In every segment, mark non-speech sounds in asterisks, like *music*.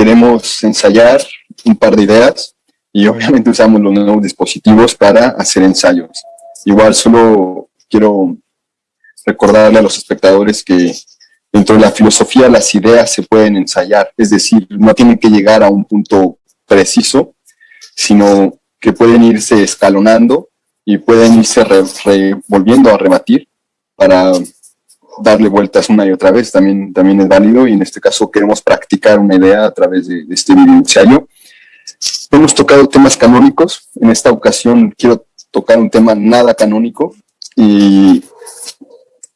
queremos ensayar un par de ideas y obviamente usamos los nuevos dispositivos para hacer ensayos. Igual solo quiero recordarle a los espectadores que dentro de la filosofía las ideas se pueden ensayar, es decir, no tienen que llegar a un punto preciso, sino que pueden irse escalonando y pueden irse volviendo a rebatir para darle vueltas una y otra vez, también, también es válido y en este caso queremos practicar una idea a través de, este video ensayo. Hemos tocado temas canónicos, en esta ocasión quiero tocar un tema nada canónico y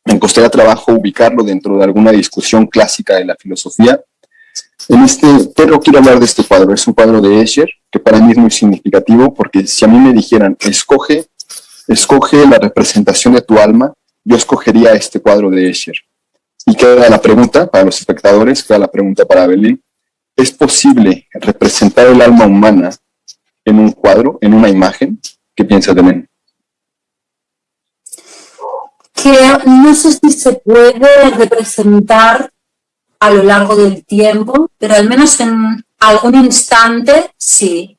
me costaría trabajo ubicarlo dentro de alguna discusión clásica de la filosofía. En este, pero quiero hablar de este cuadro, es un cuadro de Escher, que para mí es muy significativo, porque si a mí me dijeran, escoge, escoge la representación de tu alma, yo escogería este cuadro de Escher. Y queda la pregunta para los espectadores, queda la pregunta para Belén, ¿es posible representar el alma humana en un cuadro, en una imagen? ¿Qué piensas, Belén? Que no sé si se puede representar a lo largo del tiempo, pero al menos en algún instante sí.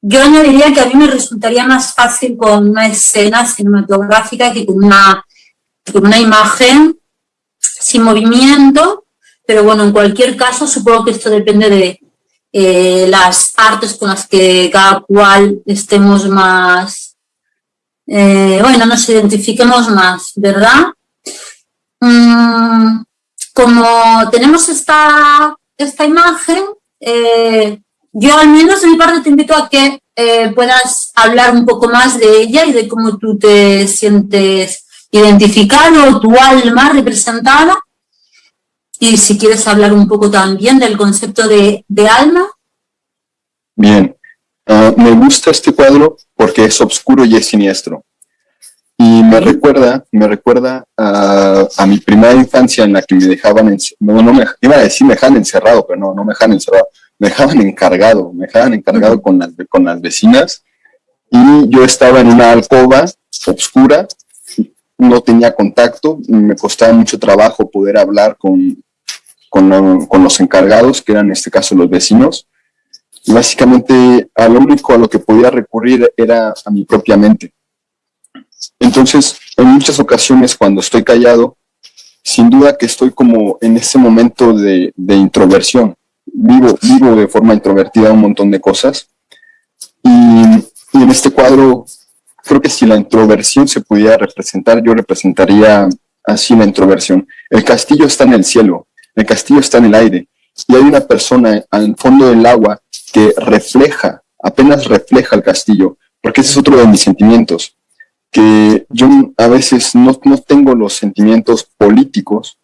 Yo añadiría que a mí me resultaría más fácil con una escena cinematográfica que con una, una imagen sin movimiento, pero bueno, en cualquier caso supongo que esto depende de eh, las artes con las que cada cual estemos más, eh, bueno, nos identifiquemos más, ¿verdad? Mm, como tenemos esta, esta imagen, eh, yo al menos de mi parte te invito a que puedas hablar un poco más de ella y de cómo tú te sientes identificado, tu alma representada, y si quieres hablar un poco también del concepto de, alma. Bien, ah, me gusta este cuadro porque es oscuro y es siniestro. Y me recuerda, me recuerda a, mi primera infancia en la que me dejaban, no, no me, iba a decir me dejaban encerrado, pero no, no me dejaban encerrado, me dejaban encargado, me dejaban encargado con, las, con las vecinas. Y yo estaba en una alcoba oscura, no tenía contacto, me costaba mucho trabajo poder hablar con, con, los encargados, que eran en este caso los vecinos. Básicamente a lo único a lo que podía recurrir era a mi propia mente. Entonces, en muchas ocasiones cuando estoy callado, sin duda que estoy como en ese momento de, introversión. Vivo, vivo de forma introvertida un montón de cosas. Y en este cuadro, creo que si la introversión se pudiera representar, yo representaría así la introversión. El castillo está en el cielo, el castillo está en el aire y hay una persona al fondo del agua que refleja, apenas refleja el castillo, porque ese es otro de mis sentimientos, que yo a veces no, no tengo los sentimientos políticos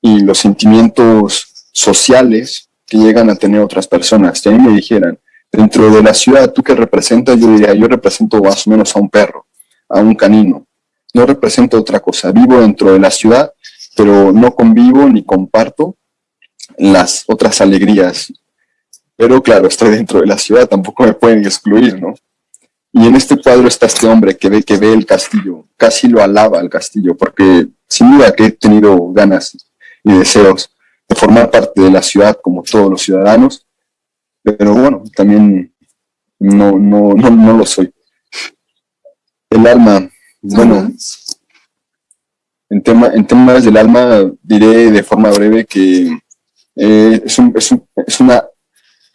y los sentimientos sociales que llegan a tener otras personas. Si a mí me dijeran, dentro de la ciudad, ¿tú qué representas? Yo diría, yo represento más o menos a un perro, a un canino. No represento otra cosa. Vivo dentro de la ciudad pero no convivo ni comparto las otras alegrías. Pero claro, estoy dentro de la ciudad, tampoco me pueden excluir, ¿no? Y en este cuadro está este hombre que ve, que ve el castillo, casi lo alaba el castillo, porque sin duda que he tenido ganas y deseos de formar parte de la ciudad como todos los ciudadanos, pero bueno, también no, no, no, no lo soy. El alma, bueno, en, tema, en temas del alma diré de forma breve que eh, es, un, es, un, es, una,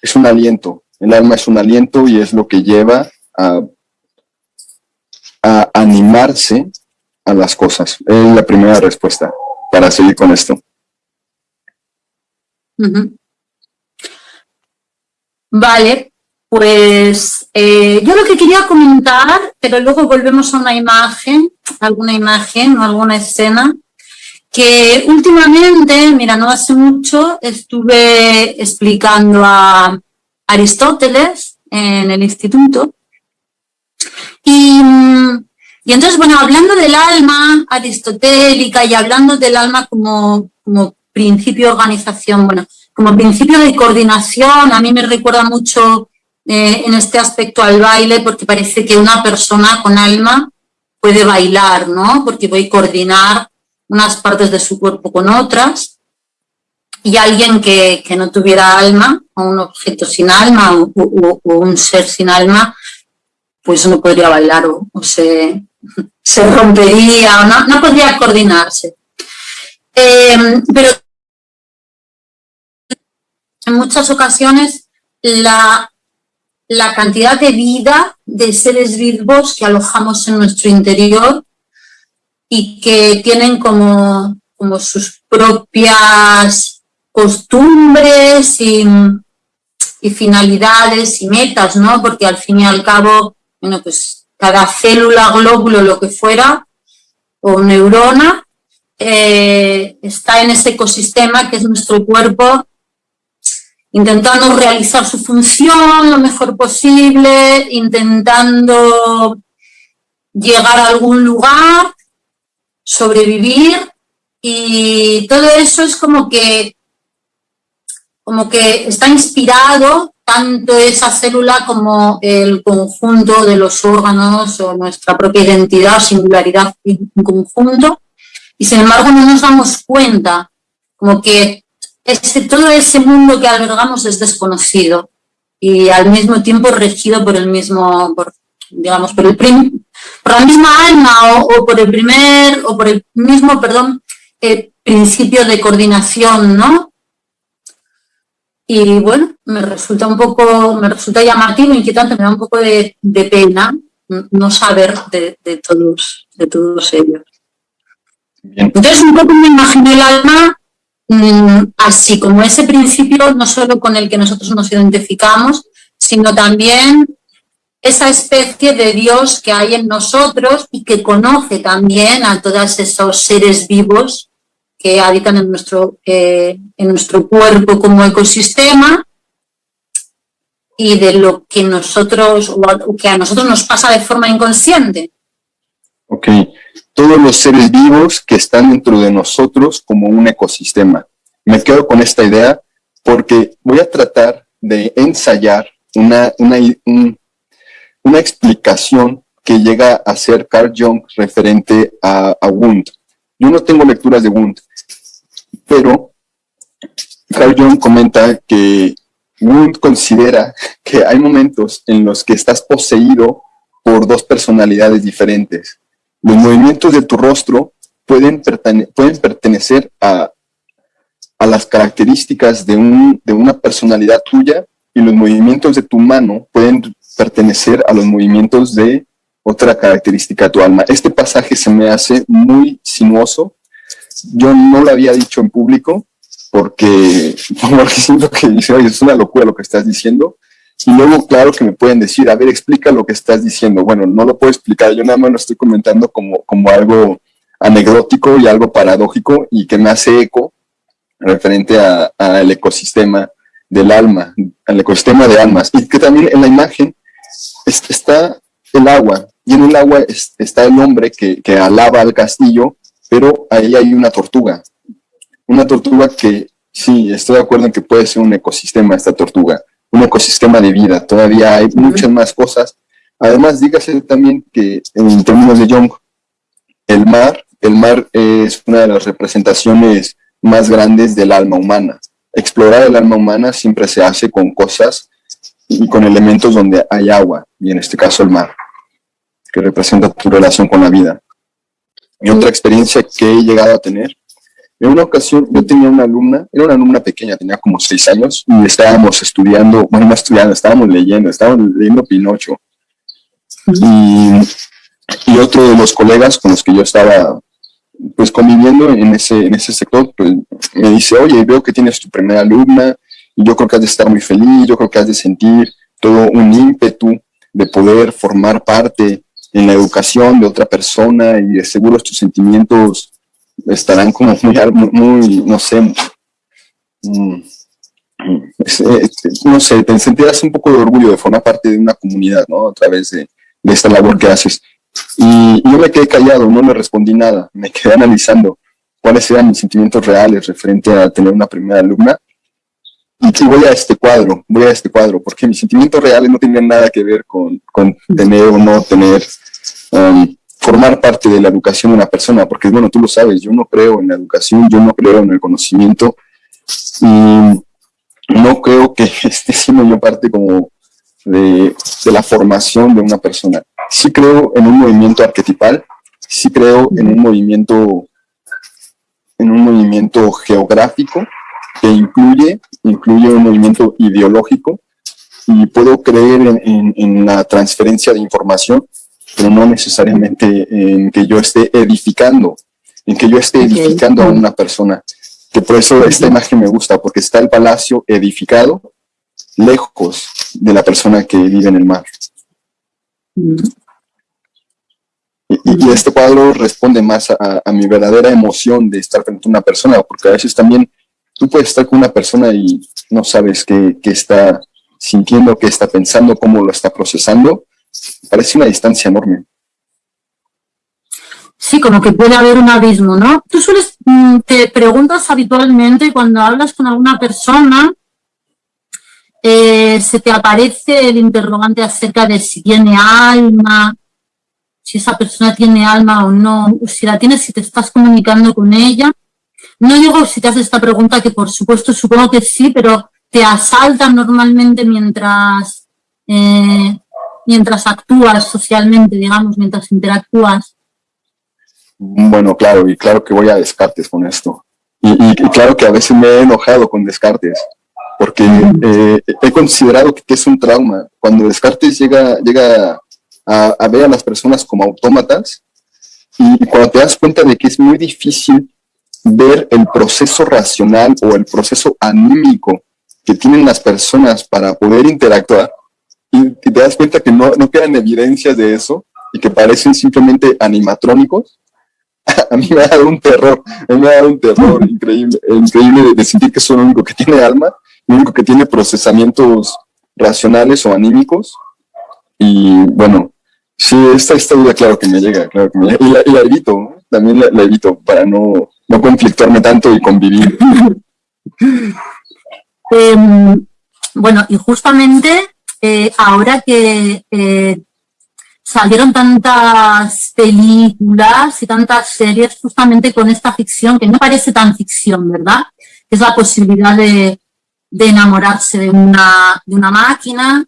es un aliento. El alma es un aliento y es lo que lleva a, a animarse a las cosas. Es la primera respuesta para seguir con esto. Vale, pues eh, yo lo que quería comentar, pero luego volvemos a una imagen, alguna imagen o alguna escena, que últimamente, mira, no hace mucho, estuve explicando a Aristóteles en el instituto. Y, y entonces, bueno, hablando del alma aristotélica y hablando del alma como, como principio de organización, bueno, como principio de coordinación, a mí me recuerda mucho eh, en este aspecto al baile porque parece que una persona con alma puede bailar, ¿no? Porque voy a coordinar unas partes de su cuerpo con otras y alguien que, que no tuviera alma un objeto sin alma o, un ser sin alma, pues no podría bailar o, se, se, rompería o no, no podría coordinarse. Eh, pero en muchas ocasiones la, la cantidad de vida de seres vivos que alojamos en nuestro interior y que tienen como, como sus propias costumbres y, finalidades y metas, ¿no? Porque al fin y al cabo, bueno, pues cada célula, glóbulo, lo que fuera, o neurona, eh, está en ese ecosistema que es nuestro cuerpo intentando realizar su función lo mejor posible, intentando llegar a algún lugar, sobrevivir y todo eso es como que, como que está inspirado tanto esa célula como el conjunto de los órganos o nuestra propia identidad, singularidad en conjunto, y sin embargo no nos damos cuenta, como que todo ese mundo que albergamos es desconocido y al mismo tiempo regido por el mismo, digamos, por, el por la misma alma o, por el primer, o por el mismo, perdón, eh, principio de coordinación, ¿no? Y bueno, me resulta un poco, me resulta llamativo, inquietante, me da un poco de, pena no saber de, todos, de todos ellos. Entonces un poco me imagino el alma así como ese principio, no solo con el que nosotros nos identificamos, sino también esa especie de Dios que hay en nosotros y que conoce también a todos esos seres vivos que habitan en nuestro, eh, en nuestro cuerpo como ecosistema y de lo que nosotros, o que a nosotros nos pasa de forma inconsciente. Ok, todos los seres vivos que están dentro de nosotros como un ecosistema. Me quedo con esta idea porque voy a tratar de ensayar una, una, una explicación que llega a ser Carl Jung referente a, a Wundt. Yo no tengo lecturas de Wundt, pero Carl Jung comenta que Wundt considera que hay momentos en los que estás poseído por dos personalidades diferentes. Los movimientos de tu rostro pueden, pertenecer a, a las características de, un, de una personalidad tuya y los movimientos de tu mano pueden pertenecer a los movimientos de otra característica de tu alma. Este pasaje se me hace muy sinuoso. Yo no lo había dicho en público porque, *laughs* porque siento que es una locura lo que estás diciendo. Y luego, claro que me pueden decir, a ver, explica lo que estás diciendo. Bueno, no lo puedo explicar, yo nada más lo estoy comentando como, como algo anecdótico y algo paradójico y que me hace eco referente al ecosistema del alma, al ecosistema de almas. Y que también en la imagen está el agua, y en el agua está el hombre que, que alaba al castillo, pero ahí hay una tortuga. Una tortuga que, sí, estoy de acuerdo en que puede ser un ecosistema esta tortuga un ecosistema de vida. Todavía hay muchas más cosas. Además, dígase también que en términos de Jung, el mar, el mar es una de las representaciones más grandes del alma humana. Explorar el alma humana siempre se hace con cosas y con elementos donde hay agua, y en este caso el mar, que representa tu relación con la vida. Y otra experiencia que he llegado a tener en una ocasión yo tenía una alumna, era una alumna pequeña, tenía como seis años, y estábamos estudiando, bueno, no estudiando, estábamos leyendo, estábamos leyendo Pinocho. Y, y, otro de los colegas con los que yo estaba pues conviviendo en ese, en ese sector, pues me dice, oye, veo que tienes tu primera alumna, y yo creo que has de estar muy feliz, yo creo que has de sentir todo un ímpetu de poder formar parte en la educación de otra persona y de seguro tus sentimientos estarán como muy, muy no sé, mm, eh, no sé, te sentirás un poco de orgullo de formar parte de una comunidad, ¿no? A través de, esta labor que haces. Y, yo me quedé callado, no le respondí nada, me quedé analizando cuáles eran mis sentimientos reales referente a tener una primera alumna. Y voy a este cuadro, voy a este cuadro, porque mis sentimientos reales no tenían nada que ver con, con tener o no tener um, formar parte de la educación de una persona, porque bueno, tú lo sabes, yo no creo en la educación, yo no creo en el conocimiento, y no creo que *laughs* esté siendo yo parte como de, de, la formación de una persona. Sí creo en un movimiento arquetipal, sí creo en un movimiento, en un movimiento geográfico que incluye, incluye un movimiento ideológico y puedo creer en, en, la transferencia de información, pero no necesariamente en que yo esté edificando, en que yo esté edificando a una persona. Que por eso esta imagen me gusta, porque está el palacio edificado lejos de la persona que vive en el mar. Y, este cuadro responde más a, a, mi verdadera emoción de estar frente a una persona, porque a veces también tú puedes estar con una persona y no sabes qué, qué está sintiendo, qué está pensando, cómo lo está procesando. Parece una distancia enorme. Sí, como que puede haber un abismo, ¿no? Tú sueles, mm, te preguntas habitualmente cuando hablas con alguna persona, eh, se te aparece el interrogante acerca de si tiene alma, si esa persona tiene alma o no, si la tienes, si te estás comunicando con ella. No digo si te haces esta pregunta, que por supuesto supongo que sí, pero te asaltan normalmente mientras, eh, mientras actúas socialmente, digamos, mientras interactúas. Bueno, claro, y claro que voy a Descartes con esto. y claro que a veces me he enojado con Descartes porque eh, he considerado que, es un trauma. Cuando Descartes llega, llega a, ver a las personas como autómatas, y cuando te das cuenta de que es muy difícil ver el proceso racional o el proceso anímico que tienen las personas para poder interactuar, y te das cuenta que no, no quedan evidencias de eso, y que parecen simplemente animatrónicos, *laughs* a mí me ha dado un terror, a mí me ha dado un terror *laughs* increíble, increíble de sentir que es lo único que tiene alma único que tiene procesamientos racionales o anímicos. Y bueno, sí, esta, esta duda claro que me llega, claro que me llega. Y, la, evito, también la, evito para no, no conflictuarme tanto y convivir. *laughs* Em, bueno, y justamente eh, ahora que eh, salieron tantas películas y tantas series justamente con esta ficción, que no parece tan ficción, ¿verdad? Es la posibilidad de, enamorarse de una, de una máquina,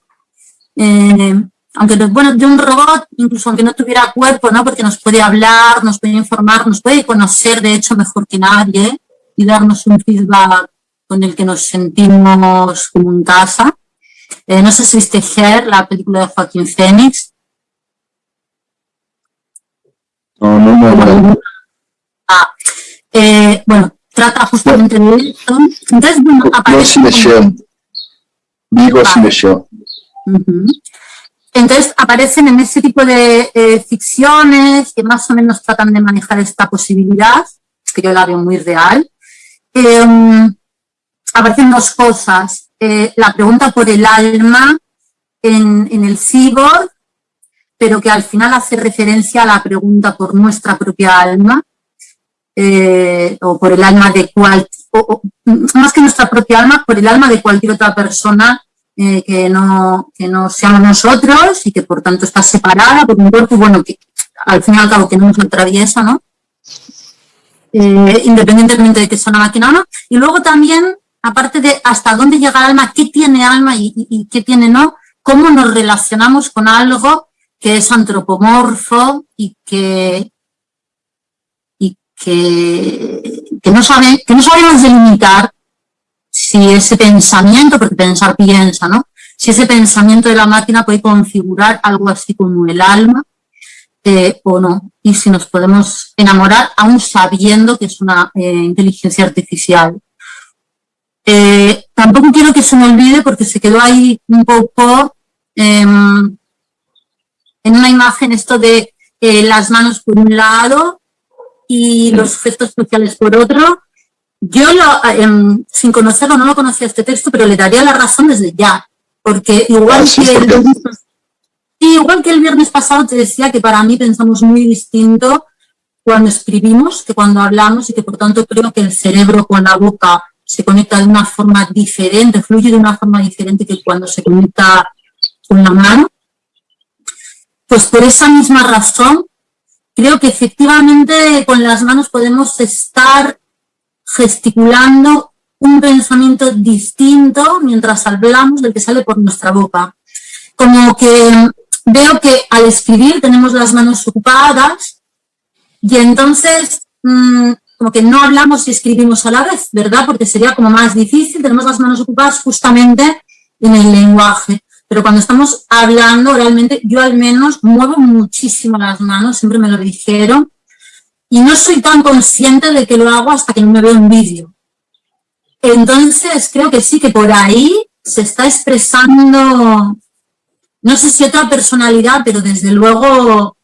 eh, aunque bueno, de un robot, incluso aunque no tuviera cuerpo, ¿no? Porque nos puede hablar, nos puede informar, nos puede conocer, de hecho, mejor que nadie y darnos un feedback con el que nos sentimos como en casa. Eh, no sé si viste Her, la película de Joaquín Phoenix. No, no, no. Ah, eh, bueno, trata justamente de esto. Entonces, bueno, aparece... Entonces aparecen en ese tipo de eh, ficciones que más o menos tratan de manejar esta posibilidad, que yo la veo muy real. Em, aparecen dos cosas. Eh, la pregunta por el alma en, en el cyborg, pero que al final hace referencia a la pregunta por nuestra propia alma, eh, o por el alma de cual, más que nuestra propia alma, por el alma de cualquier otra persona eh, que, no, que no seamos nosotros y que por tanto está separada por un cuerpo, bueno, que al fin y al cabo que no nos atraviesa, ¿no? Independientemente de que sea una máquina o no. Y luego también, aparte de hasta dónde llega el alma, qué tiene alma y, y qué tiene no, cómo nos relacionamos con algo que es antropomorfo y que, que, que, no sabe, que no sabemos delimitar si ese pensamiento, porque pensar piensa, ¿no? Si ese pensamiento de la máquina puede configurar algo así como el alma eh, o no. Y si nos podemos enamorar aún sabiendo que es una eh, inteligencia artificial. Eh, tampoco quiero que se me olvide porque se quedó ahí un poco em, en una imagen esto de las manos por un lado y los gestos sociales por otro. Yo, lo, em, sin conocerlo, no lo conocía este texto, pero le daría la razón desde ya, porque igual, ah, que el, igual que el viernes pasado te decía que para mí pensamos muy distinto cuando escribimos que cuando hablamos y que por tanto creo que el cerebro con la boca se conecta de una forma diferente, fluye de una forma diferente que cuando se conecta con la mano. Pues por esa misma razón creo que efectivamente con las manos podemos estar gesticulando un pensamiento distinto mientras hablamos del que sale por nuestra boca. Como que veo que al escribir tenemos las manos ocupadas y entonces mm, que no hablamos y escribimos a la vez, ¿verdad? Porque sería como más difícil, tenemos las manos ocupadas justamente en el lenguaje. Pero cuando estamos hablando, realmente yo al menos muevo muchísimo las manos, siempre me lo dijeron, y no soy tan consciente de que lo hago hasta que no me veo en vídeo. Entonces creo que sí, que por ahí se está expresando, no sé si otra personalidad, pero desde luego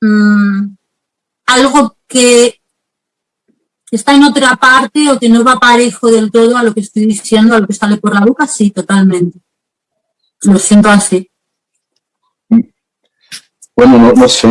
mm, algo que está en otra parte o que no va parejo del todo a lo que estoy diciendo, a lo que sale por la boca, sí, totalmente. Lo siento así. Bueno, no, no sé.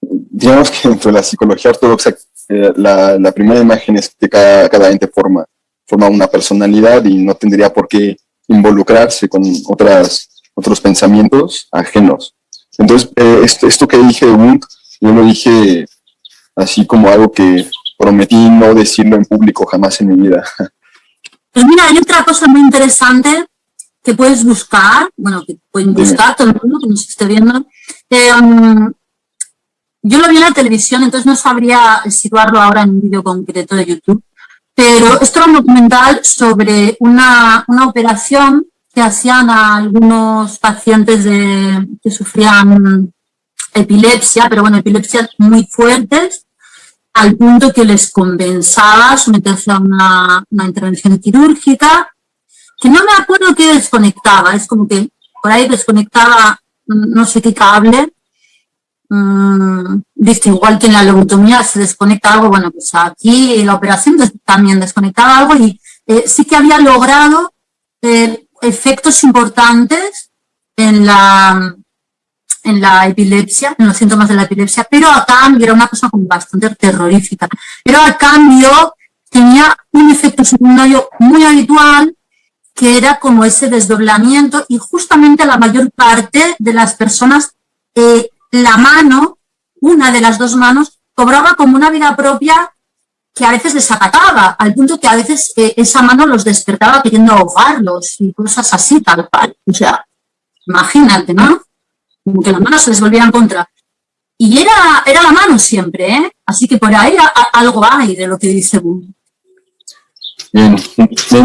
Digamos que dentro de la psicología ortodoxa, eh, la, primera imagen es que cada, cada ente forma, forma una personalidad y no tendría por qué involucrarse con otras, otros pensamientos ajenos. Entonces, eh, esto, esto, que dije yo lo dije así como algo que prometí no decirlo en público jamás en mi vida. Pues mira, hay otra cosa muy interesante que puedes buscar, bueno, que pueden buscar todo el mundo que nos esté viendo. Em, yo lo vi en la televisión, entonces no sabría situarlo ahora en un vídeo concreto de YouTube, pero esto era un documental sobre una, una operación que hacían a algunos pacientes de, que sufrían epilepsia, pero bueno, epilepsias muy fuertes, al punto que les compensaba someterse a una, una intervención quirúrgica, que no me acuerdo qué desconectaba, es como que por ahí desconectaba no sé qué cable, mmm, igual que en la lobotomía se desconecta algo, bueno, pues aquí la operación también desconectaba algo y eh, sí que había logrado eh, efectos importantes en la, en la epilepsia, en los síntomas de la epilepsia, pero a cambio era una cosa como bastante terrorífica, pero a cambio tenía un efecto secundario muy habitual que era como ese desdoblamiento y justamente la mayor parte de las personas, eh, la mano, una de las dos manos, cobraba como una vida propia que a veces desacataba, al punto que a veces eh, esa mano los despertaba queriendo ahogarlos y cosas así, tal cual. O sea, imagínate, ¿no? Como que la mano se les volvía en contra. Y era, era la mano siempre, ¿eh? Así que por ahí algo hay de lo que dice Boom. Bien,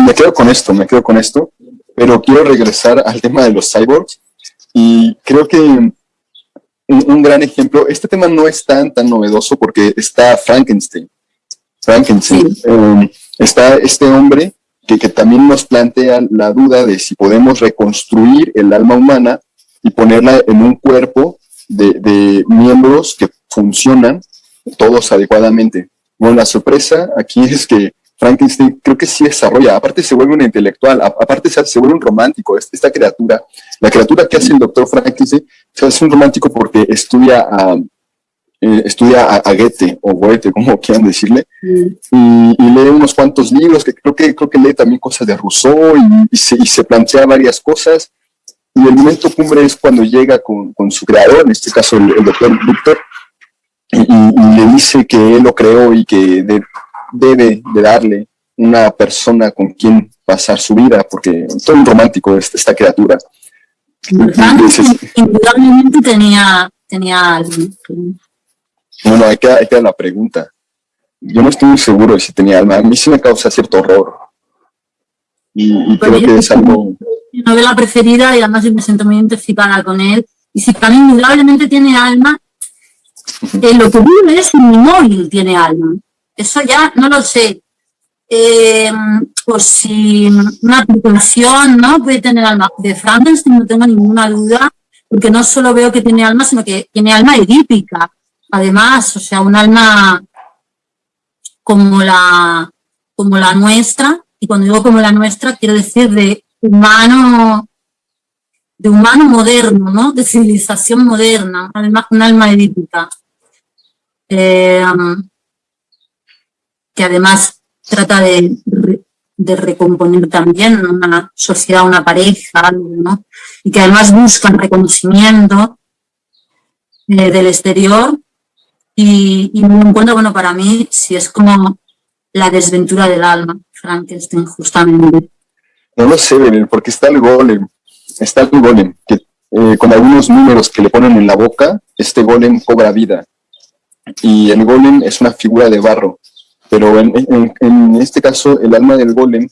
me quedo con esto, me quedo con esto, pero quiero regresar al tema de los cyborgs y creo que un, gran ejemplo, este tema no es tan, tan novedoso porque está Frankenstein. Frankenstein, em, está este hombre que, que también nos plantea la duda de si podemos reconstruir el alma humana y ponerla en un cuerpo de, de miembros que funcionan todos adecuadamente. Bueno, la sorpresa aquí es que Frankenstein creo que sí desarrolla, aparte se vuelve un intelectual, aparte se, vuelve un romántico, esta criatura, la criatura que hace el doctor Frankenstein, se hace un romántico porque estudia a, eh, estudia a, Goethe, o Goethe, como quieran decirle, mm. y, lee unos cuantos libros, que creo que, creo que lee también cosas de Rousseau, y, se, plantea varias cosas, y el momento cumbre es cuando llega con, su creador, en este caso el, doctor Victor, y, le dice que él lo creó y que de, debe de darle una persona con quien pasar su vida, porque todo un romántico esta, esta criatura. Indudablemente tenía, tenía Bueno, hay que, hay que la pregunta. Yo no estoy muy seguro de si tenía alma. A mí sí me causa cierto horror. Y, creo que es algo... Mi novela preferida y además me siento muy identificada con él. Y si también indudablemente tiene alma, eh, lo que vive es un móvil tiene alma. Eso ya no lo sé. Eh, pues si una aplicación ¿no? puede tener alma de Frankenstein, no tengo ninguna duda, porque no solo veo que tiene alma, sino que tiene alma edípica. Además, o sea, un alma como la, como la nuestra, y cuando digo como la nuestra, quiero decir de humano, de humano moderno, ¿no? De civilización moderna, un alma, un alma edípica. Eh, que además trata de, recomponer también una sociedad, una pareja, ¿no? y que además buscan reconocimiento eh, del exterior y, y me encuentro, bueno, para mí, si es como la desventura del alma, Frankenstein, justamente. No lo sé, Belén, porque está el golem, está el golem, que eh, con algunos números que le ponen en la boca, este golem cobra vida. Y el golem es una figura de barro, pero en, este caso el alma del golem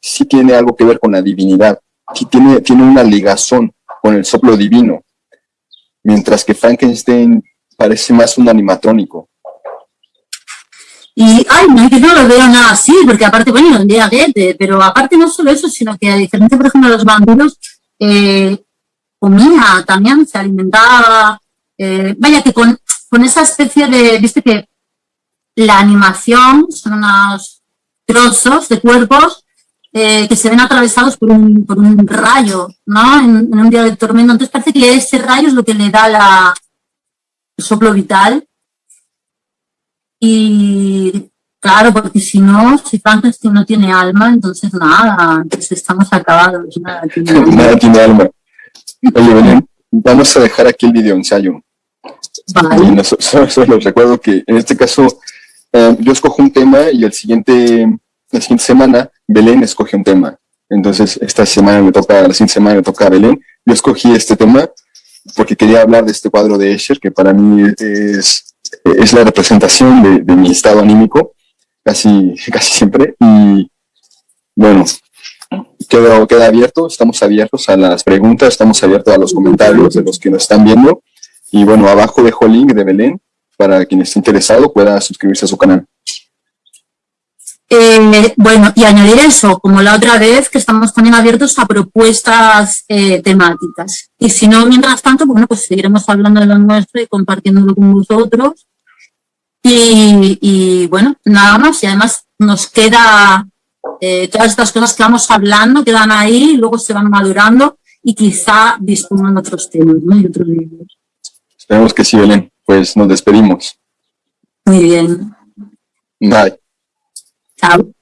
sí tiene algo que ver con la divinidad, sí tiene, tiene una ligazón con el soplo divino, mientras que Frankenstein parece más un animatrónico. Y, ay, no, yo no lo veo nada así, porque aparte, bueno, un día Goethe, pero aparte no solo eso, sino que a diferencia, por ejemplo, de los vampiros, eh, comía también, se alimentaba, eh, vaya que con, con esa especie de, viste que la animación son unos trozos de cuerpos eh, que se ven atravesados por un, por un rayo, ¿no? En, un día de tormento. Entonces parece que ese rayo es lo que le da la, el soplo vital. Y claro, porque si no, si Frankenstein no tiene alma, entonces nada, entonces estamos acabados. Nada tiene *laughs* alma. nada tiene alma. Oye, Belén, vamos a dejar aquí el video ensayo. Vale. solo recuerdo que en este caso eh, yo escojo un tema y el siguiente, la siguiente semana Belén escoge un tema. Entonces, esta semana me toca, la siguiente semana me toca a Belén. Yo escogí este tema porque quería hablar de este cuadro de Escher, que para mí es, es la representación de, mi estado anímico, casi, *laughs* casi siempre. Y bueno, queda, queda abierto, estamos abiertos a las preguntas, estamos abiertos a los comentarios de los que nos están viendo. Y bueno, abajo dejo el link de Belén para quien esté interesado pueda suscribirse a su canal. Eh, bueno, y añadir eso, como la otra vez, que estamos también abiertos a propuestas eh, temáticas. Y si no, mientras tanto, bueno, pues seguiremos hablando de lo nuestro y compartiéndolo con vosotros. Y, bueno, nada más. Y además nos queda eh, todas estas cosas que vamos hablando, quedan ahí, luego se van madurando y quizá dispongan otros temas ¿no? y otros libros. Esperemos que sí, Belén. Pues nos despedimos. Muy bien. Bye. Chao.